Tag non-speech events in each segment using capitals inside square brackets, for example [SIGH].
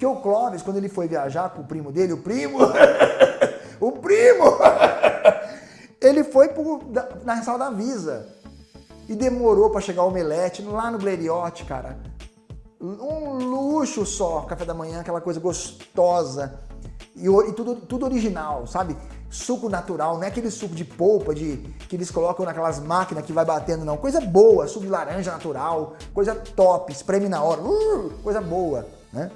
Que o Clóvis, quando ele foi viajar com o primo dele, o primo, [LAUGHS] o primo, [LAUGHS] ele foi pro, na sala da Visa e demorou para chegar o omelete lá no Bleriote, cara. Um luxo só, café da manhã, aquela coisa gostosa e, e tudo, tudo original, sabe? Suco natural, não é aquele suco de polpa de, que eles colocam naquelas máquinas que vai batendo, não. Coisa boa, suco de laranja natural, coisa top, espreme na hora, uh, coisa boa, né?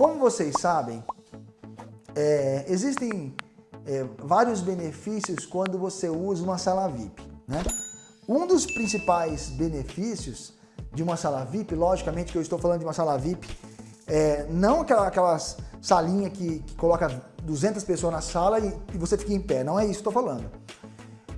Como vocês sabem, é, existem é, vários benefícios quando você usa uma sala VIP. Né? Um dos principais benefícios de uma sala VIP, logicamente que eu estou falando de uma sala VIP, é, não aquela, aquelas salinha que, que, coloca 200 pessoas na sala e, e, você fica em pé, não é isso que eu estou falando.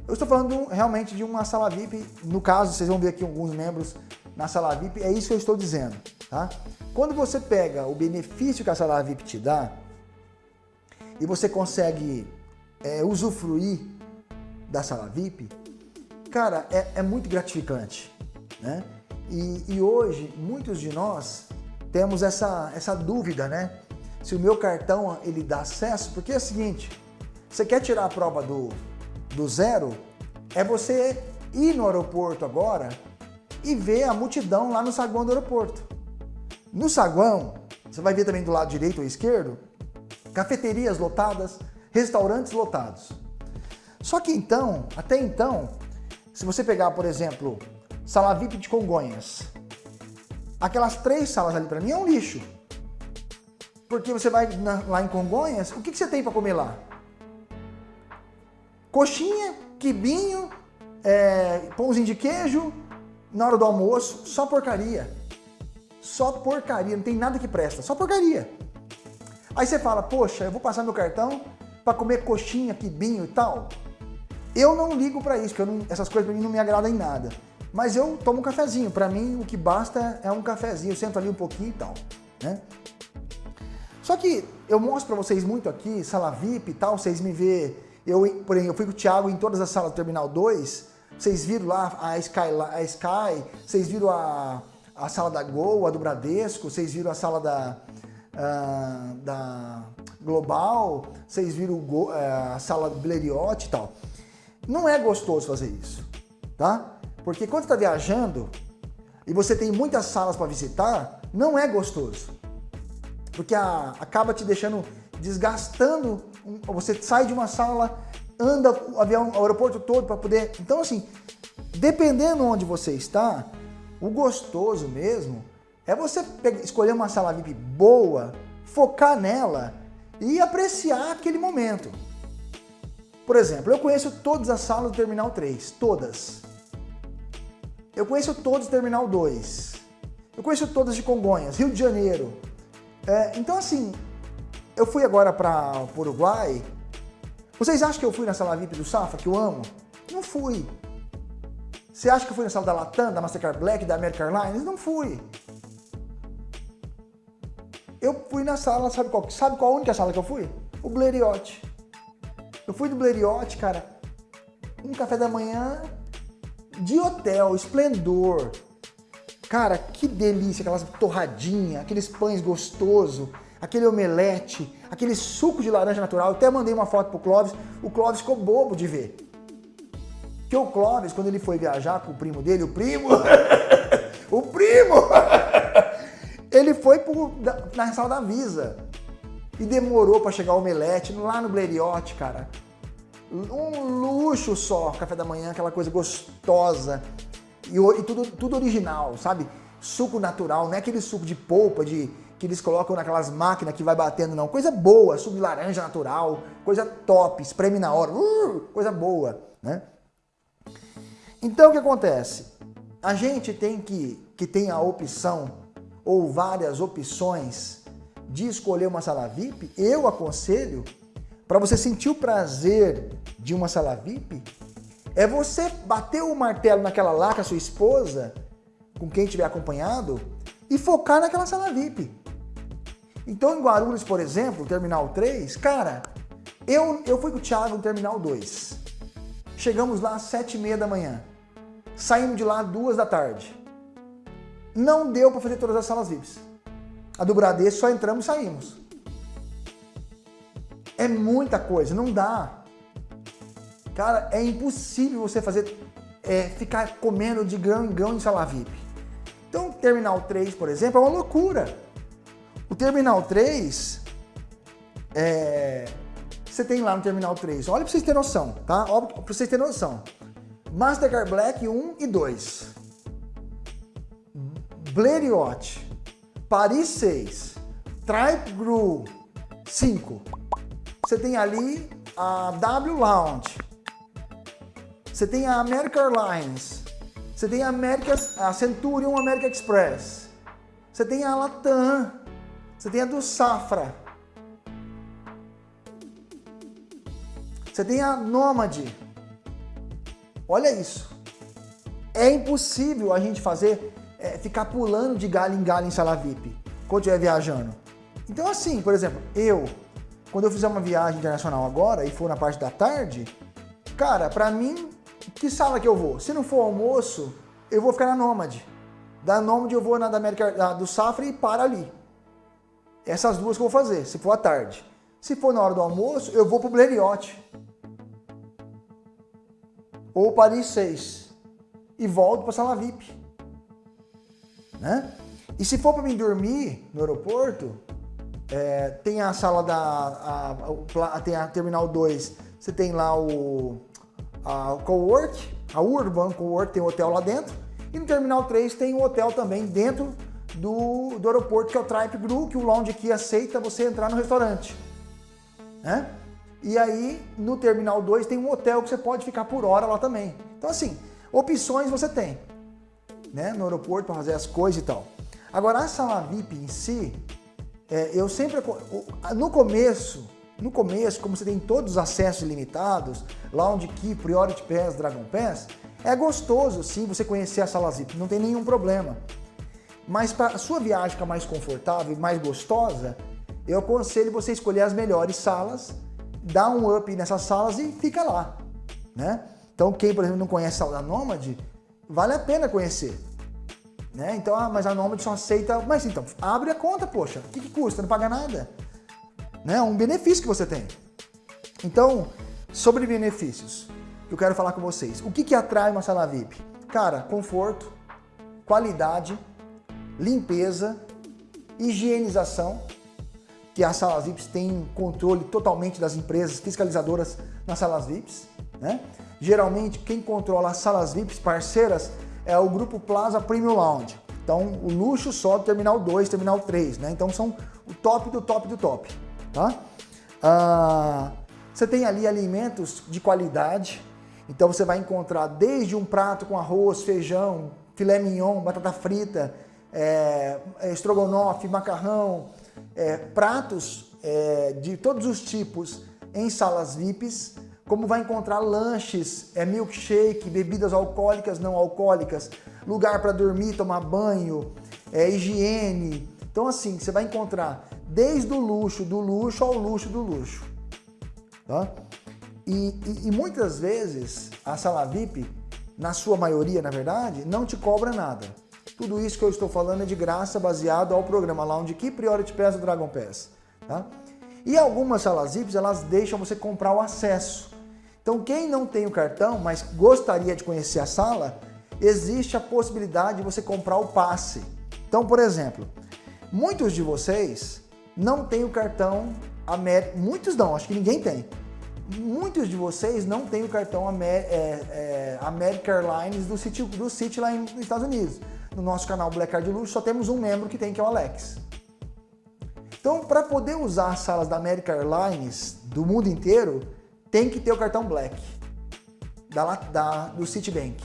Eu estou falando realmente de uma sala VIP, no caso, vocês vão ver aqui alguns membros na sala VIP, é isso que eu estou dizendo. Tá? Quando você pega o benefício que a sala VIP te dá e você consegue é, usufruir da sala VIP, cara, é, é muito gratificante. Né? E, e, hoje, muitos de nós temos essa, essa dúvida, né? Se o meu cartão ele dá acesso, porque é o seguinte, você quer tirar a prova do, do zero, é você ir no aeroporto agora e ver a multidão lá no saguão do aeroporto. No saguão, você vai ver também do lado direito ou esquerdo, cafeterias lotadas, restaurantes lotados. Só que então, até então, se você pegar, por exemplo, sala VIP de Congonhas, aquelas três salas ali para mim é um lixo. Porque você vai na, lá em Congonhas, o que, que você tem para comer lá? Coxinha, quibinho, é, pãozinho de queijo, na hora do almoço, só porcaria. Só porcaria, não tem nada que presta, só porcaria. Aí você fala, poxa, eu vou passar meu cartão para comer coxinha, quibinho e tal. Eu não ligo para isso, porque não, essas coisas para mim não me agradam em nada. Mas eu tomo um cafezinho, para mim o que basta é um cafezinho, eu sento ali um pouquinho e tal, né? Só que eu mostro para vocês muito aqui, sala VIP e tal, vocês me vê, eu, por exemplo, eu fui com o Thiago em todas as salas do Terminal 2, vocês viram lá a Sky, a Sky vocês viram a, a sala da Gol, a do Bradesco, vocês viram a sala da, uh, da Global, vocês viram o, uh, a sala do Bleriote e tal. Não é gostoso fazer isso, tá? Porque quando está viajando e você tem muitas salas para visitar, não é gostoso. Porque a, acaba te deixando desgastando, você sai de uma sala, anda o avião, o aeroporto todo para poder... Então assim, dependendo onde você está, o gostoso mesmo é você escolher uma sala VIP boa, focar nela e apreciar aquele momento. Por exemplo, eu conheço todas as salas do Terminal 3, todas. Eu conheço todas do Terminal 2. Eu conheço todas de Congonhas, Rio de Janeiro. É, então assim, eu fui agora para o Uruguai. Vocês acham que eu fui na sala VIP do Safra, que eu amo? Não fui. Você acha que eu fui na sala da Latam, da Mastercard Black, da American Airlines? Não fui. Eu fui na sala, sabe qual, sabe qual a única sala que eu fui? O Bleriote. Eu fui do Bleriote, cara, um café da manhã de hotel, esplendor. Cara, que delícia, aquelas torradinhas, aqueles pães gostosos, aquele omelete, aquele suco de laranja natural. Eu até mandei uma foto pro Clóvis, o Clóvis ficou bobo de ver. Que o Clóvis, quando ele foi viajar com o primo dele, o primo, [LAUGHS] o primo, [LAUGHS] ele foi pro, na sala da Visa e demorou para chegar o omelete lá no Bleriote, cara. Um luxo só, café da manhã, aquela coisa gostosa e, e tudo, tudo original, sabe? Suco natural, não é aquele suco de polpa de, que eles colocam naquelas máquinas que vai batendo, não. Coisa boa, suco de laranja natural, coisa top, espreme na hora, uh, coisa boa, né? Então o que acontece? A gente tem que, que tem a opção ou várias opções de escolher uma sala VIP, eu aconselho, para você sentir o prazer de uma sala VIP, é você bater o martelo naquela lá com a sua esposa, com quem estiver acompanhado, e focar naquela sala VIP. Então em Guarulhos, por exemplo, Terminal 3, cara, eu, eu fui com o Thiago no Terminal 2. Chegamos lá às 7 e meia da manhã. Saímos de lá 2 da tarde. Não deu para fazer todas as salas VIPs. A do Bradesco só entramos e saímos. É muita coisa, não dá. Cara, é impossível você fazer, é, ficar comendo de grão em grão em sala VIP. Então, Terminal 3, por exemplo, é uma loucura. O Terminal 3, é, você tem lá no Terminal 3, olha para vocês terem noção, tá? Para vocês terem noção. Mastercard Black 1 e 2. Blériot, Paris 6, Tripe Gru 5. Você tem ali a W Lounge. Você tem a American Airlines. Você tem a, America, a Centurion American Express. Você tem a Latam. Você tem a do Safra. Você tem a Nômade. Olha isso. É impossível a gente fazer, é, ficar pulando de galho em galho em sala VIP, quando estiver viajando. Então assim, por exemplo, eu, quando eu fizer uma viagem internacional agora e for na parte da tarde, cara, pra mim, que sala que eu vou? Se não for almoço, eu vou ficar na Nômade. Da Nômade eu vou na da América, da, do Safra e para ali. Essas duas que eu vou fazer, se for à tarde. Se for na hora do almoço, eu vou pro Blériot ou Paris 6 e volto para sala VIP. Né? E se for para mim dormir no aeroporto, é, tem a sala da. A, a, tem a Terminal 2, você tem lá o, a, Cowork, a Urban Cowork tem um hotel lá dentro. E no Terminal 3 tem um hotel também dentro do, do aeroporto, que é o Tripe Gru, que o lounge aqui aceita você entrar no restaurante. Né? E aí, no Terminal 2 tem um hotel que você pode ficar por hora lá também. Então, assim, opções você tem, né? No aeroporto para fazer as coisas e tal. Agora, a sala VIP em si, é, eu sempre... No começo, no começo, como você tem todos os acessos ilimitados, Lounge Key, Priority Pass, Dragon Pass, é gostoso, sim, você conhecer a sala VIP, não tem nenhum problema. Mas para a sua viagem ficar mais confortável e mais gostosa, eu aconselho você escolher as melhores salas dá um up nessas salas e fica lá, né? Então quem, por exemplo, não conhece a Nômade, vale a pena conhecer. Né? Então, ah, mas a Nômade só aceita... Mas então, abre a conta, poxa. O que, que custa? Não paga nada. Né? Um benefício que você tem. Então, sobre benefícios, eu quero falar com vocês. O que, que atrai uma sala VIP? Cara, conforto, qualidade, limpeza, higienização, que as salas VIPs têm controle totalmente das empresas fiscalizadoras nas salas VIPs. Né? Geralmente, quem controla as salas VIPs parceiras é o Grupo Plaza Premium Lounge. Então, o luxo só do Terminal 2, Terminal 3. Né? Então, são o top do top do top. Tá? Ah, você tem ali alimentos de qualidade. Então, você vai encontrar desde um prato com arroz, feijão, filé mignon, batata frita, é, estrogonofe, macarrão, é, pratos é, de todos os tipos em salas VIPs, como vai encontrar lanches, é, milkshake, bebidas alcoólicas, não alcoólicas, lugar para dormir, tomar banho, é, higiene. Então assim, você vai encontrar desde o luxo do luxo ao luxo do luxo. Tá? E, e, e muitas vezes a sala VIP, na sua maioria na verdade, não te cobra nada. Tudo isso que eu estou falando é de graça, baseado ao programa Lounge Key Priority Pass do Dragon Pass. Tá? E algumas salas VIPs, elas deixam você comprar o acesso. Então quem não tem o cartão, mas gostaria de conhecer a sala, existe a possibilidade de você comprar o passe. Então, por exemplo, muitos de vocês não têm o cartão América, muitos não, acho que ninguém tem. Muitos de vocês não têm o cartão Amer, é, é, American Airlines do City, do City lá nos Estados Unidos no nosso canal Black Card Luxo só temos um membro que tem, que é o Alex. Então, para poder usar as salas da American Airlines do mundo inteiro, tem que ter o cartão Black da, da, do Citibank.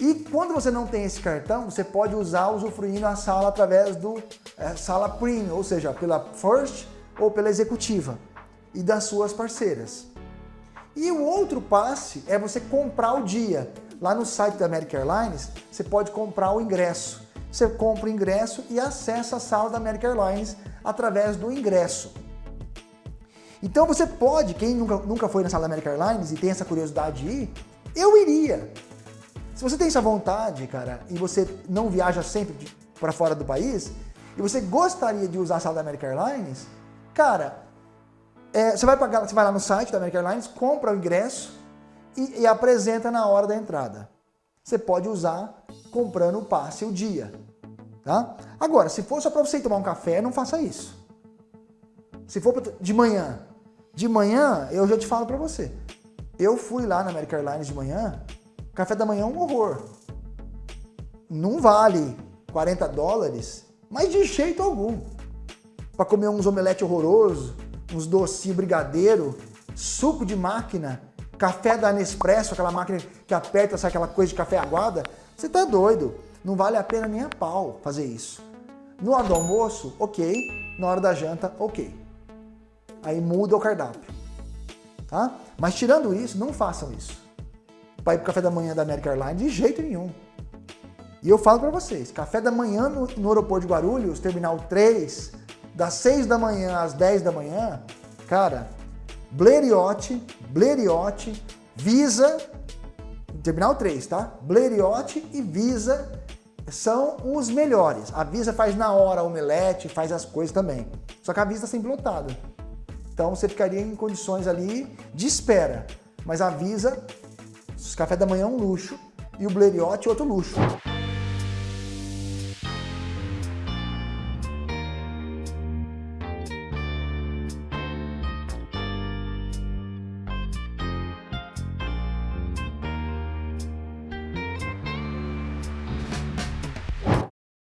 E quando você não tem esse cartão, você pode usar usufruindo a sala através do é, sala Premium, ou seja, pela First ou pela Executiva e das suas parceiras. E o outro passe é você comprar o dia. Lá no site da American Airlines, você pode comprar o ingresso. você compra o ingresso e acessa a sala da American Airlines através do ingresso. Então você pode, quem nunca, nunca foi na sala da American Airlines e tem essa curiosidade de ir, eu iria. Se você tem essa vontade, cara, e você não viaja sempre para fora do país, e você gostaria de usar a sala da American Airlines, cara, é, você, vai pagar, você vai lá no site da American Airlines, compra o ingresso e, e apresenta na hora da entrada. Você pode usar comprando o passe o dia. Tá? Agora, se for só para você tomar um café, não faça isso. Se for de manhã, de manhã eu já te falo para você. Eu fui lá na American Airlines de manhã, café da manhã é um horror. Não vale 40 dólares, mas de jeito algum. Para comer uns omelete horroroso, uns docinho brigadeiro, suco de máquina, café da Nespresso, aquela máquina que aperta, sai aquela coisa de café aguada, você tá doido. Não vale a pena nem a pau fazer isso. No hora do almoço, ok. Na hora da janta, ok. Aí muda o cardápio. Tá? Mas tirando isso, não façam isso. Para ir pro café da manhã da American Airlines, de jeito nenhum. E eu falo para vocês, café da manhã no, no, aeroporto de Guarulhos, terminal 3, das 6 da manhã às 10 da manhã, cara, Blériot, Blériot, Visa, terminal 3, tá? Blériot e Visa são os melhores. A Visa faz na hora omelete, faz as coisas também. Só que a Visa está sempre lotada. Então você ficaria em condições ali de espera. Mas a Visa, café da manhã é um luxo e o Blériot é outro luxo.